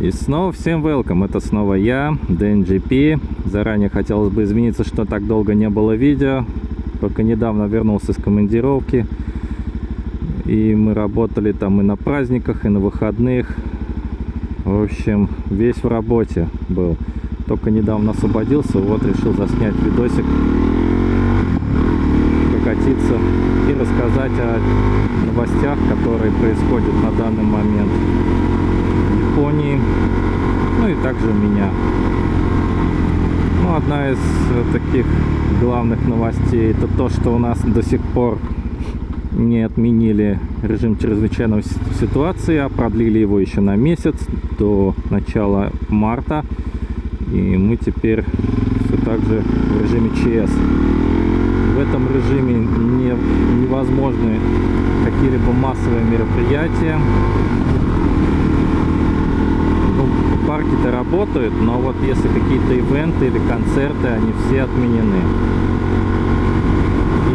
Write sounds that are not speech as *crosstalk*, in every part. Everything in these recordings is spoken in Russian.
И снова всем welcome, это снова я, DNGP. Заранее хотелось бы извиниться, что так долго не было видео. Только недавно вернулся с командировки. И мы работали там и на праздниках, и на выходных. В общем, весь в работе был. Только недавно освободился, вот решил заснять видосик, прокатиться и рассказать о новостях, которые происходят на данный момент Японии, ну и также меня. Ну, одна из таких главных новостей это то, что у нас до сих пор не отменили режим чрезвычайной ситуации, а продлили его еще на месяц до начала марта. И мы теперь все так же в режиме ЧС. В этом режиме не, невозможны какие-либо массовые мероприятия. Парки-то работают, но вот если какие-то ивенты или концерты, они все отменены.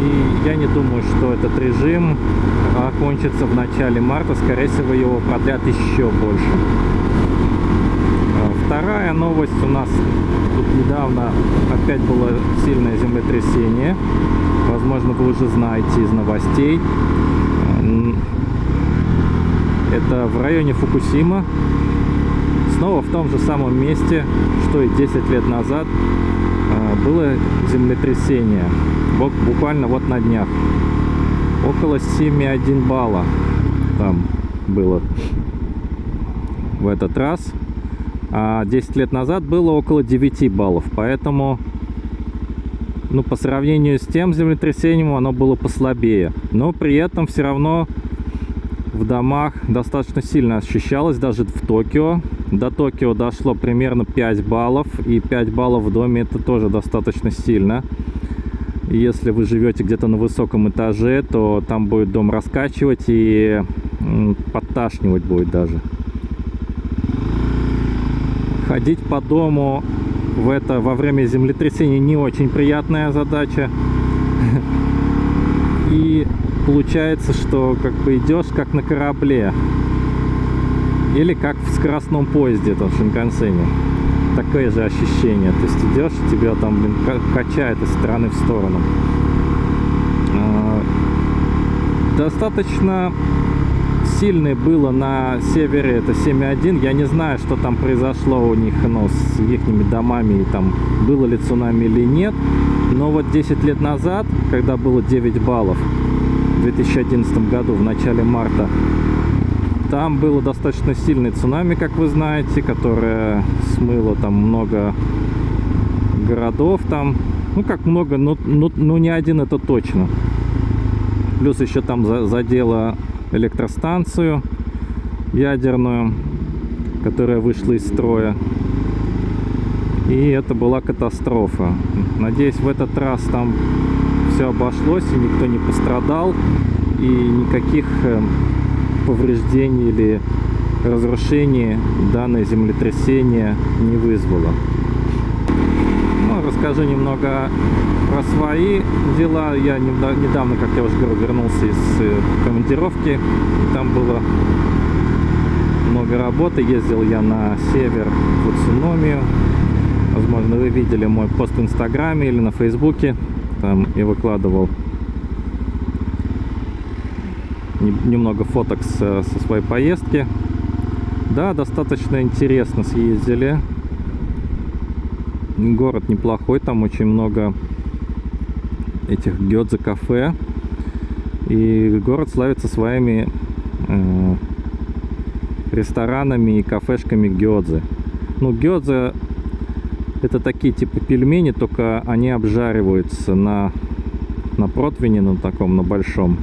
И я не думаю, что этот режим окончится в начале марта. Скорее всего, его продлят еще больше. Вторая новость у нас тут недавно опять было сильное землетрясение. Возможно, вы уже знаете из новостей. Это в районе Фукусима. Снова в том же самом месте, что и 10 лет назад было землетрясение. Буквально вот на днях. Около 7,1 балла там было в этот раз а 10 лет назад было около 9 баллов. Поэтому, ну, по сравнению с тем землетрясением, оно было послабее. Но при этом все равно в домах достаточно сильно ощущалось, даже в Токио. До Токио дошло примерно 5 баллов, и 5 баллов в доме это тоже достаточно сильно. Если вы живете где-то на высоком этаже, то там будет дом раскачивать и подташнивать будет даже ходить по дому в это во время землетрясения не очень приятная задача. *laughs* И получается, что как бы идешь как на корабле. Или как в скоростном поезде там в Шинкансене. Такое же ощущение. То есть идешь, тебя там блин, качает из стороны в сторону. А, достаточно сильное было на севере, это 7.1. Я не знаю, что там произошло у них ну, с их домами, и там было ли цунами или нет. Но вот 10 лет назад, когда было 9 баллов, 2011 году, в начале марта, там было достаточно сильное цунами, как вы знаете, которое смыло там много городов там. Ну, как много, но, но, но не один это точно. Плюс еще там задело электростанцию ядерную, которая вышла из строя. И это была катастрофа. Надеюсь, в этот раз там все обошлось, и никто не пострадал, и никаких э, повреждений или разрушений данное землетрясение не вызвало расскажу немного про свои дела. Я недавно, как я уже говорил, вернулся из э, командировки. Там было много работы. Ездил я на север в Уцуномию. Возможно, вы видели мой пост в Инстаграме или на Фейсбуке. Там я выкладывал немного фоток со своей поездки. Да, достаточно интересно съездили город неплохой, там очень много этих гёдзе кафе. И город славится своими э, ресторанами и кафешками гёдзе. Ну, гёдзе это такие типа пельмени, только они обжариваются на, на противне, на таком, на большом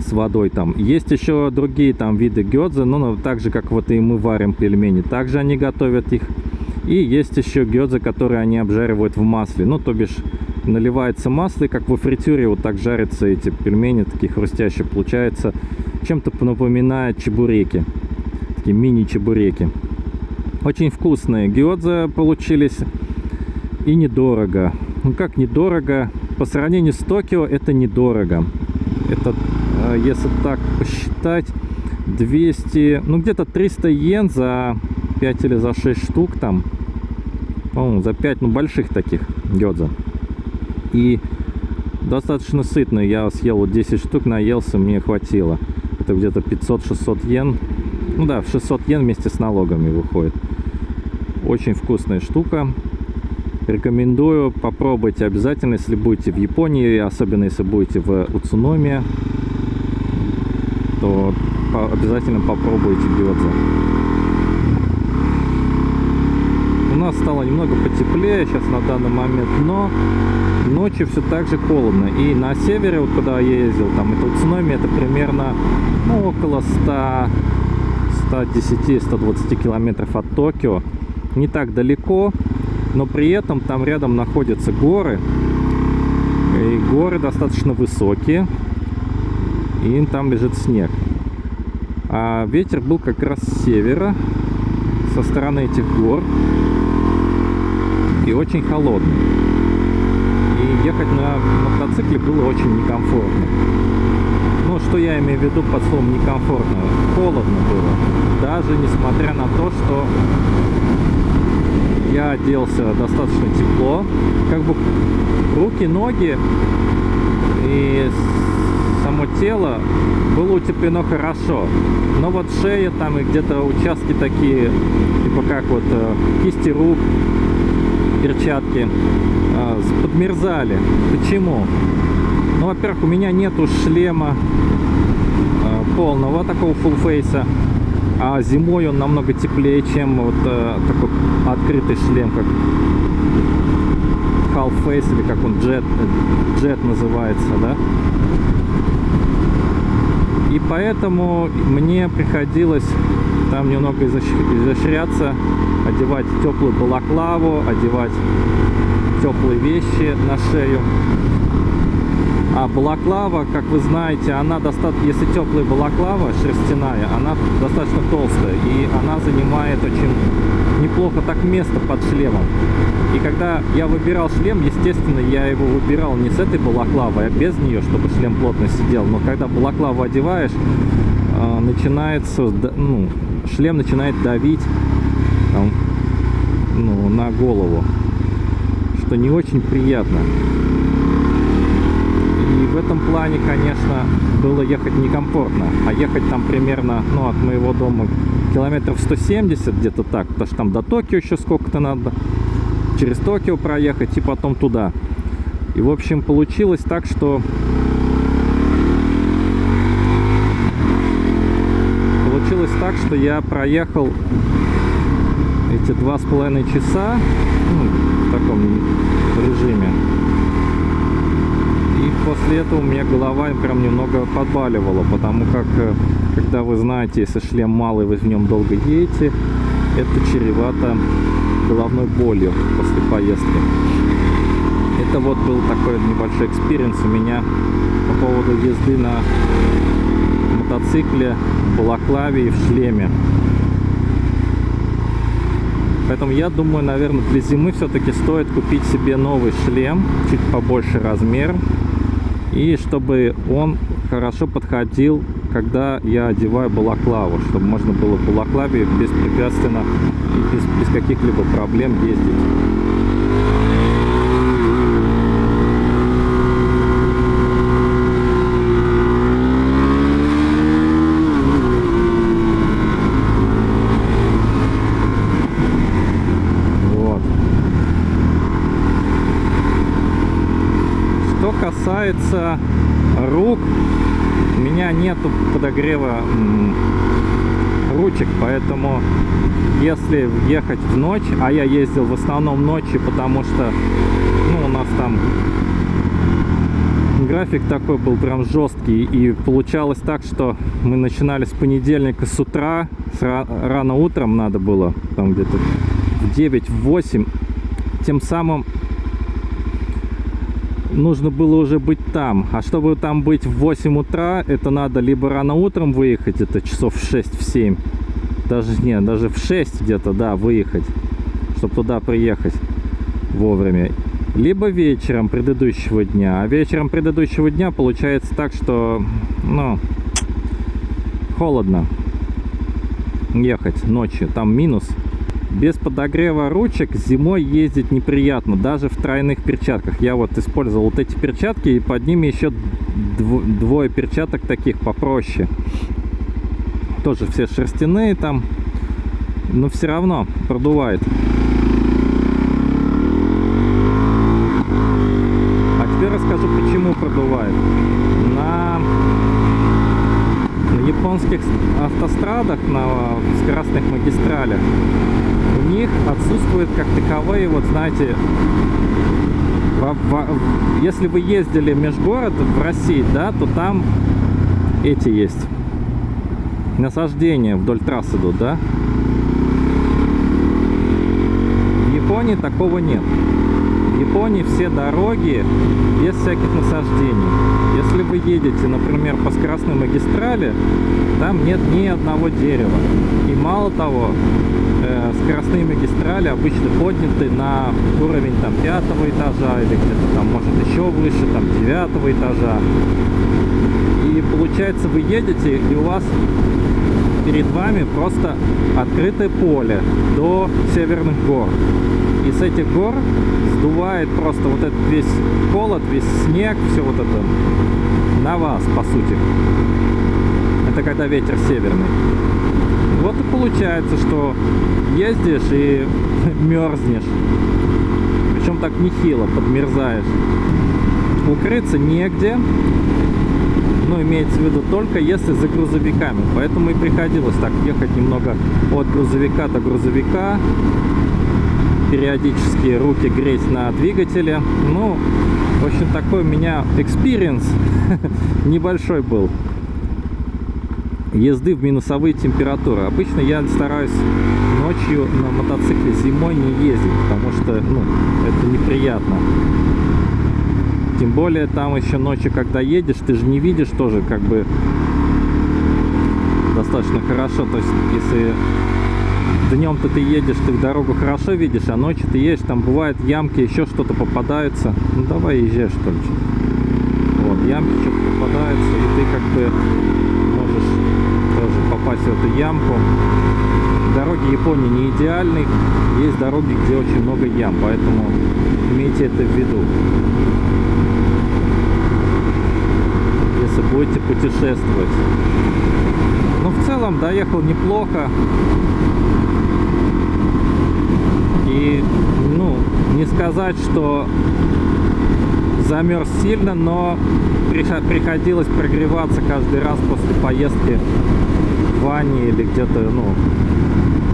с водой там. Есть еще другие там виды гёдзе, но так же, как вот и мы варим пельмени. Также они готовят их и есть еще гёдзе, которые они обжаривают в масле. Ну, то бишь, наливается масло, и как во фритюре вот так жарятся эти пельмени, такие хрустящие. Получается, чем-то напоминает чебуреки. Такие мини-чебуреки. Очень вкусные гёдзе получились. И недорого. Ну, как недорого? По сравнению с Токио, это недорого. Это, э, если так посчитать, 200, ну где-то 300 йен за 5 или за 6 штук там. За 5, ну больших таких гёдза. И достаточно сытно. Я съел вот 10 штук, наелся, мне хватило. Это где-то 500-600 йен. Ну да, в 600 йен вместе с налогами выходит. Очень вкусная штука. Рекомендую, попробуйте обязательно, если будете в Японии, особенно если будете в Уцуномия, то обязательно попробуйте гёдза. У нас стало немного потеплее сейчас на данный момент, но ночью все так же холодно. И на севере, вот куда я ездил, там это Уцуномия, это примерно ну, около 100 110-120 километров от Токио. Не так далеко, но при этом там рядом находятся горы. И горы достаточно высокие. И там лежит снег. А ветер был как раз с севера, со стороны этих гор. И очень холодный. И ехать на мотоцикле было очень некомфортно. Ну, что я имею в виду под словом некомфортно? Холодно было. Даже несмотря на то, что я оделся достаточно тепло. Как бы руки, ноги и само тело было утеплено хорошо. Но вот шея там и где-то участки такие, типа как вот э, кисти рук, перчатки, э, подмерзали. Почему? Ну, во-первых, у меня нету шлема э, полного такого full фейса, а зимой он намного теплее, чем вот э, такой открытый шлем, как half face или как он jet, jet называется, да. И поэтому мне приходилось там немного изощ- изощряться, одевать теплую балаклаву, одевать теплые вещи на шею. А балаклава, как вы знаете, она достаточно, если теплая балаклава шерстяная, она достаточно толстая, и она занимает очень неплохо так место под шлемом. И когда я выбирал шлем, естественно, я его выбирал не с этой балаклавой, а без нее, чтобы шлем плотно сидел. Но когда балаклаву одеваешь, э, начинается, ну, шлем начинает давить там, ну, на голову, что не очень приятно. В этом плане, конечно, было ехать некомфортно. А ехать там примерно, ну, от моего дома километров 170, где-то так. Потому что там до Токио еще сколько-то надо. Через Токио проехать и потом туда. И, в общем, получилось так, что... Получилось так, что я проехал эти два с половиной часа ну, в таком режиме. После этого у меня голова прям немного подбаливала, потому как, э, когда вы знаете, если шлем малый, вы в нем долго едете, это чревато головной болью после поездки. Это вот был такой небольшой experience у меня по поводу езды на мотоцикле, в балаклаве и в шлеме. Поэтому я думаю, наверное, для зимы все-таки стоит купить себе новый шлем, чуть побольше размер, и чтобы он хорошо подходил, когда я одеваю балаклаву, чтобы можно было в балаклаве беспрепятственно и без, без каких-либо проблем ездить. Вот. Что касается рук, у меня нету подогрева ручек, поэтому если ехать в ночь, а я ездил в основном ночью, потому что ну, у нас там график такой был прям жесткий, и получалось так, что мы начинали с понедельника с утра, с ра- рано утром надо было, там где-то в 9-8, тем самым нужно было уже быть там. А чтобы там быть в 8 утра, это надо либо рано утром выехать, это часов в 6, в 7, даже нет, даже в 6 где-то, да, выехать, чтобы туда приехать вовремя. Либо вечером предыдущего дня. А вечером предыдущего дня получается так, что, ну, холодно. ехать ночью, там минус. Без подогрева ручек зимой ездить неприятно, даже в тройных перчатках. Я вот использовал вот эти перчатки, и под ними еще двое перчаток таких попроще. Тоже все шерстяные там, но все равно продувает. А теперь расскажу, почему продувает. На японских автострадах, на скоростных магистралях, у них отсутствуют как таковые, вот знаете, в, в, если вы ездили межгород в России, да, то там эти есть насаждения вдоль трасс идут, да. В Японии такого нет. В Японии все дороги без всяких насаждений. Если вы едете, например, по скоростной магистрали, там нет ни одного дерева. И мало того, э, скоростные магистрали обычно подняты на уровень там пятого этажа или где-то там может еще выше, там девятого этажа. И получается вы едете и у вас перед вами просто открытое поле до северных гор. И с этих гор сдувает просто вот этот весь холод, весь снег, все вот это на вас, по сути. Это когда ветер северный. Вот и получается, что ездишь и *laughs* мерзнешь. Причем так нехило, подмерзаешь. Укрыться негде ну, имеется в виду только если за грузовиками. Поэтому и приходилось так ехать немного от грузовика до грузовика, периодически руки греть на двигателе. Ну, в общем, такой у меня experience *laughs* небольшой был езды в минусовые температуры. Обычно я стараюсь ночью на мотоцикле зимой не ездить, потому что ну, это неприятно. Тем более там еще ночью, когда едешь, ты же не видишь тоже как бы достаточно хорошо. То есть, если днем-то ты едешь, ты дорогу хорошо видишь, а ночью ты едешь, там бывают ямки, еще что-то попадается. Ну давай езжай что ли. Вот, ямки что-то попадается, и ты как бы можешь тоже попасть в эту ямку. Дороги Японии не идеальны, есть дороги, где очень много ям, поэтому имейте это в виду. если будете путешествовать. Но в целом доехал неплохо. Ну, не сказать, что замерз сильно, но приходилось прогреваться каждый раз после поездки в ванне или где-то, ну,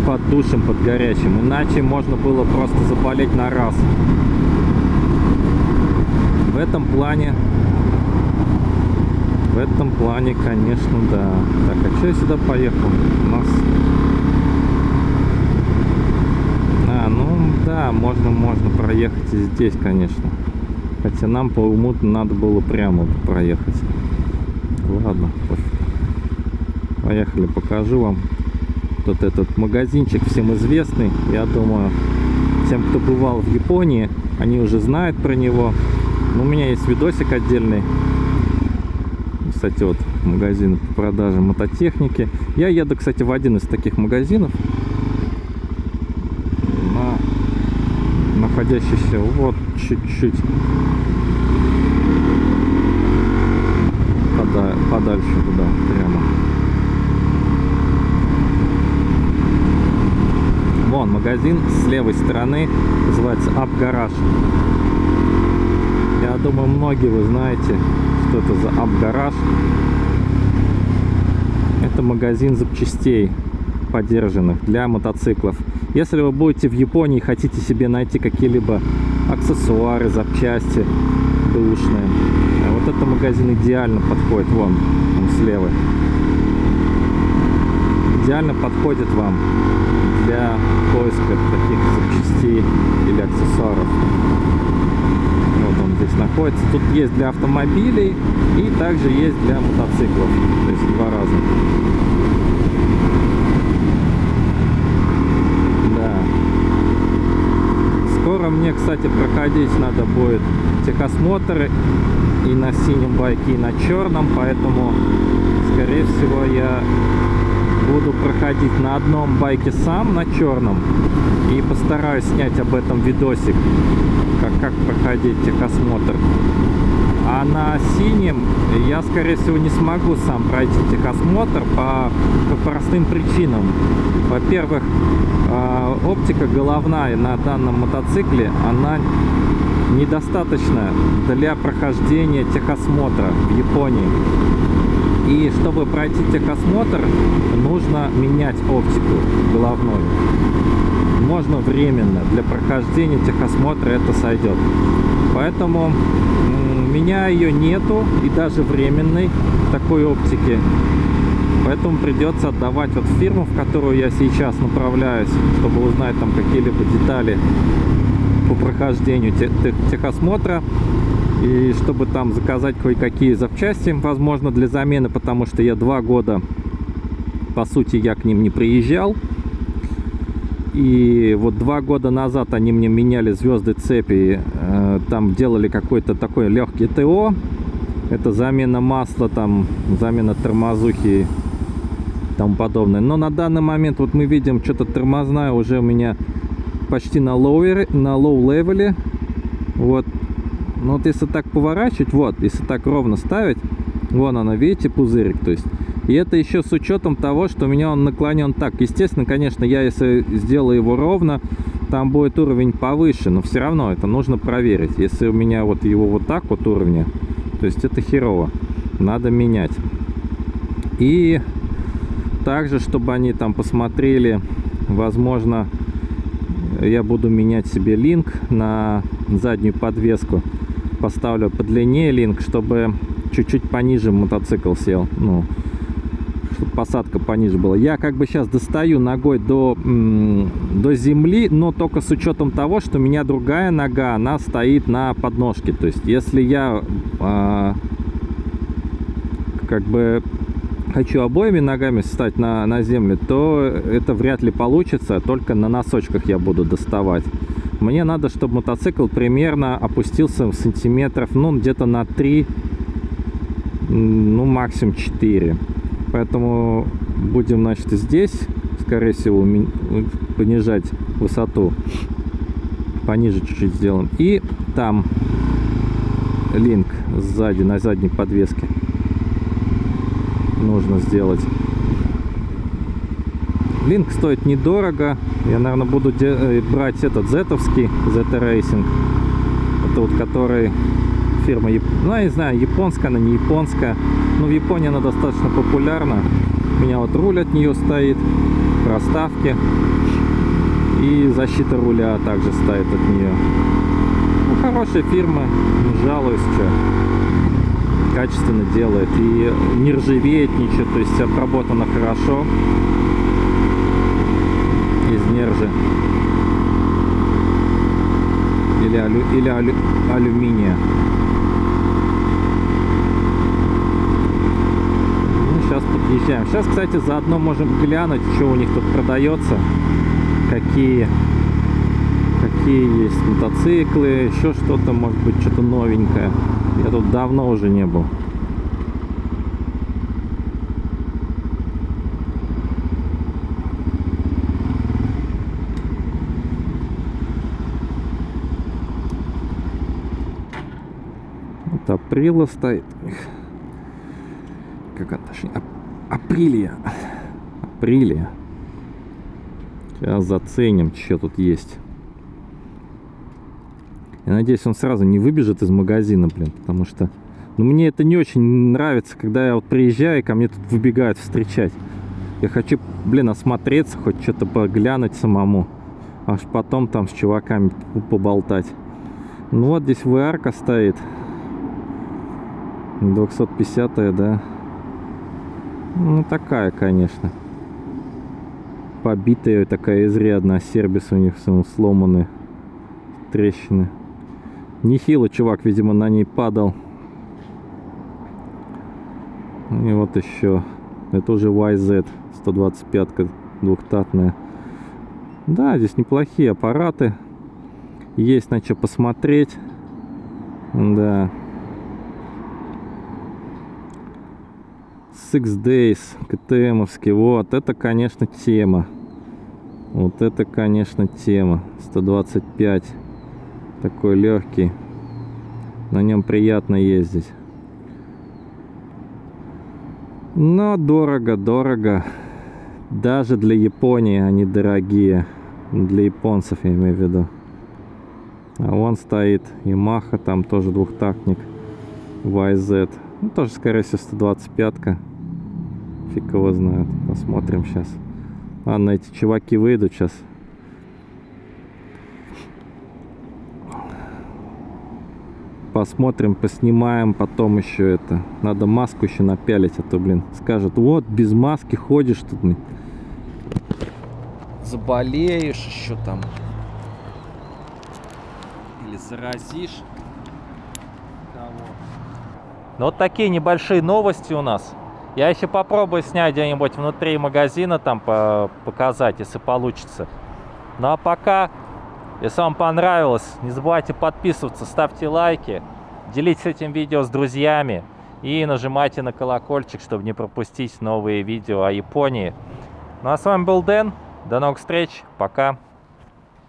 под душем, под горячим. Иначе можно было просто заболеть на раз. В этом плане в этом плане, конечно, да. Так, а что я сюда поехал? У нас... А, ну да, можно, можно проехать и здесь, конечно. Хотя нам по уму надо было прямо проехать. Ладно, поехали, покажу вам. Вот этот магазинчик всем известный. Я думаю, тем, кто бывал в Японии, они уже знают про него. Но у меня есть видосик отдельный кстати, вот магазин по продаже мототехники. Я еду, кстати, в один из таких магазинов, на, находящийся вот чуть-чуть пода подальше туда, прямо. Вон магазин с левой стороны, называется Up. Я думаю, многие вы знаете, что это за Абгараж. Это магазин запчастей подержанных для мотоциклов. Если вы будете в Японии и хотите себе найти какие-либо аксессуары, запчасти бэушные, вот этот магазин идеально подходит, вон, он слева. Идеально подходит вам для поиска таких запчастей или аксессуаров здесь находится. Тут есть для автомобилей и также есть для мотоциклов. То есть два раза. Да. Скоро мне, кстати, проходить надо будет техосмотр и на синем байке, и на черном, поэтому, скорее всего, я буду проходить на одном байке сам, на черном. И постараюсь снять об этом видосик, как, как проходить техосмотр. А на синем я, скорее всего, не смогу сам пройти техосмотр по, по простым причинам. Во-первых, а, оптика головная на данном мотоцикле, она недостаточная для прохождения техосмотра в Японии. И чтобы пройти техосмотр, нужно менять оптику головную. Можно временно, для прохождения техосмотра это сойдет. Поэтому меня ее нету, и даже временной такой оптики. Поэтому придется отдавать вот фирму, в которую я сейчас направляюсь, чтобы узнать там какие-либо детали по прохождению техосмотра и чтобы там заказать кое-какие запчасти, возможно, для замены, потому что я два года, по сути, я к ним не приезжал. И вот два года назад они мне меняли звезды цепи, э, там делали какой-то такой легкий ТО. Это замена масла, там замена тормозухи и тому подобное. Но на данный момент вот мы видим, что-то тормозная уже у меня почти на lower е, на low level е. Вот но вот если так поворачивать, вот, если так ровно ставить, вон она, видите, пузырик, то есть. И это еще с учетом того, что у меня он наклонен так. Естественно, конечно, я если сделаю его ровно, там будет уровень повыше, но все равно это нужно проверить. Если у меня вот его вот так вот уровня, то есть это херово. Надо менять. И также, чтобы они там посмотрели, возможно, я буду менять себе линк на заднюю подвеску поставлю подлиннее линк, чтобы чуть-чуть пониже мотоцикл сел. Ну, посадка пониже была. Я как бы сейчас достаю ногой до, до земли, но только с учетом того, что у меня другая нога, она стоит на подножке. То есть, если я э, как бы хочу обоими ногами встать на, на землю, то это вряд ли получится, только на носочках я буду доставать. Мне надо, чтобы мотоцикл примерно опустился в сантиметров, ну, где-то на 3, ну, максимум 4. Поэтому будем, значит, здесь, скорее всего, понижать высоту. Пониже чуть-чуть сделаем. И там линк сзади, на задней подвеске нужно сделать. Линк стоит недорого. Я, наверное, буду э, брать этот зетовский, ZT Racing. Это вот который фирма, ну, я не знаю, японская она, не японская. Но в Японии она достаточно популярна. У меня вот руль от нее стоит, проставки. И защита руля также стоит от нее. Ну, хорошая фирма, не жалуюсь, что качественно делает. И не ржавеет ничего, то есть обработано хорошо из нержи или, алю, или алю, алюминия. Ну, сейчас подъезжаем. Сейчас, кстати, заодно можем глянуть, что у них тут продается, какие какие есть мотоциклы, еще что-то, может быть, что-то новенькое. Я тут давно уже не был. априла стоит. Как это точнее? Ап априлия. Априлия. Сейчас заценим, что тут есть. Я надеюсь, он сразу не выбежит из магазина, блин, потому что... Ну, мне это не очень нравится, когда я вот приезжаю, и ко мне тут выбегают встречать. Я хочу, блин, осмотреться, хоть что-то поглянуть самому. Аж потом там с чуваками поболтать. Ну вот здесь VR стоит. 250 да ну такая конечно. Побитая такая изрядно сербис у них сломаны трещины. Нехило чувак видимо на ней падал. И вот еще. Это уже YZ 125 двухтатная. Да здесь неплохие аппараты. Есть на что посмотреть. Да Six Days, КТМовский. Вот, это, конечно, тема. Вот это, конечно, тема. 125. Такой легкий. На нем приятно ездить. Но дорого, дорого. Даже для Японии они дорогие. Для японцев я имею в виду. А вон стоит Yamaha, там тоже двухтактник. YZ. Ну, тоже, скорее всего, 125-ка. Фиг его знает. Посмотрим сейчас. Ладно, эти чуваки выйдут сейчас. Посмотрим, поснимаем потом еще это. Надо маску еще напялить, а то, блин, скажут, вот, без маски ходишь тут. Заболеешь еще там. Или заразишь кого. Ну, вот такие небольшие новости у нас. Я еще попробую снять где-нибудь внутри магазина, там по показать, если получится. Ну а пока, если вам понравилось, не забывайте подписываться, ставьте лайки, делитесь этим видео с друзьями и нажимайте на колокольчик, чтобы не пропустить новые видео о Японии. Ну а с вами был Дэн, до новых встреч, пока!